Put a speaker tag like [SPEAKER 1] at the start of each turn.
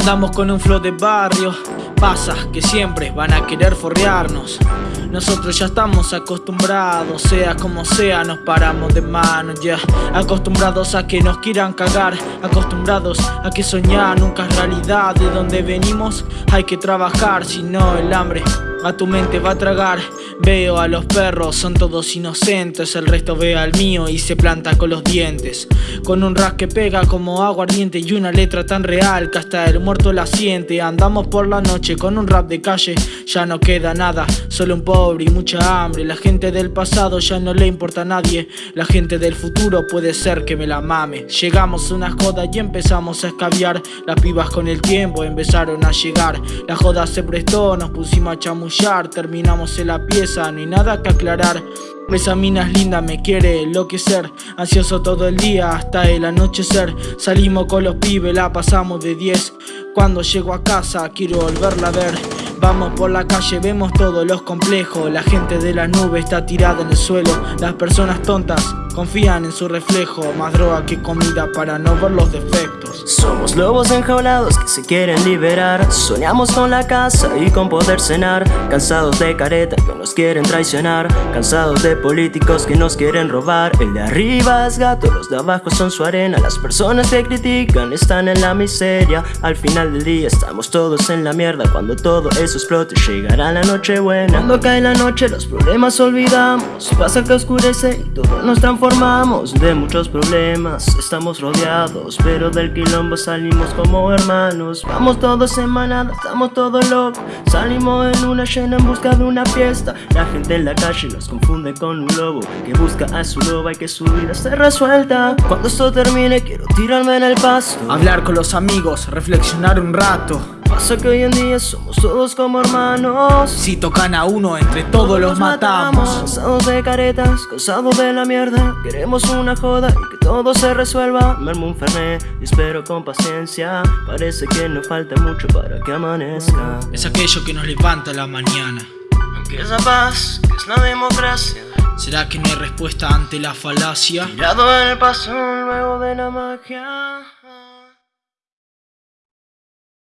[SPEAKER 1] Andamos con un flow de barrio, pasa que siempre van a querer forrearnos. Nosotros ya estamos acostumbrados, sea como sea, nos paramos de mano ya. Acostumbrados a que nos quieran cagar, acostumbrados a que soñar nunca es realidad. De donde venimos hay que trabajar, si no el hambre a tu mente va a tragar. Veo a los perros, son todos inocentes, el resto ve al mío y se planta con los dientes. Con un ras que pega como aguardiente y una letra tan real que hasta el muerto la siente. Andamos por la noche con un rap de calle, ya no queda nada, solo un pobre y mucha hambre. La gente del pasado ya no le importa a nadie, la gente del futuro puede ser que me la mame. Llegamos a una joda y empezamos a escabiar, las pibas con el tiempo empezaron a llegar. La joda se prestó, nos pusimos a terminamos en la pieza, no hay nada que aclarar. Esa mina es linda, me quiere enloquecer. Ansioso todo el día hasta el anochecer. Salimos con los pibes, la pasamos de 10 Cuando llego a casa quiero volverla a ver. Vamos por la calle, vemos todos los complejos. La gente de la nube está tirada en el suelo. Las personas tontas confían en su reflejo Más droga que comida para no ver los defectos.
[SPEAKER 2] Somos lobos enjaulados que se quieren liberar. Soñamos con la casa y con poder cenar. Cansados de careta que nos quieren traicionar. Cansados de políticos que nos quieren robar. El de arriba es gato, los de abajo son su arena. Las personas que critican están en la miseria. Al final del día estamos todos en la mierda. Cuando todo es eso explote Llegará la noche buena Cuando cae la noche los problemas olvidamos. Pasa que oscurece y todos nos transformamos De muchos problemas estamos rodeados Pero del quilombo salimos como hermanos. Vamos todos en estamos todos locos Salimos en una llena en busca de una fiesta. La gente en la calle nos confunde con un lobo Que busca a su loba y que su vida se resuelta. Cuando esto termine quiero tirarme en el paso
[SPEAKER 1] Hablar con los amigos, reflexionar un rato
[SPEAKER 2] Pasa que hoy en día somos todos como hermanos.
[SPEAKER 1] Si tocan a uno, entre todos, los matamos.
[SPEAKER 2] Cansados de caretas, cansados de la mierda. Queremos una joda y que todo se resuelva. Me un fernet y espero con paciencia. Parece que no falta mucho para que amanezca.
[SPEAKER 1] Es aquello que nos levanta la mañana.
[SPEAKER 2] Aunque esa paz, que es la democracia.
[SPEAKER 1] ¿Será que no hay respuesta ante la falacia?
[SPEAKER 2] Tirado en el paso luego de la magia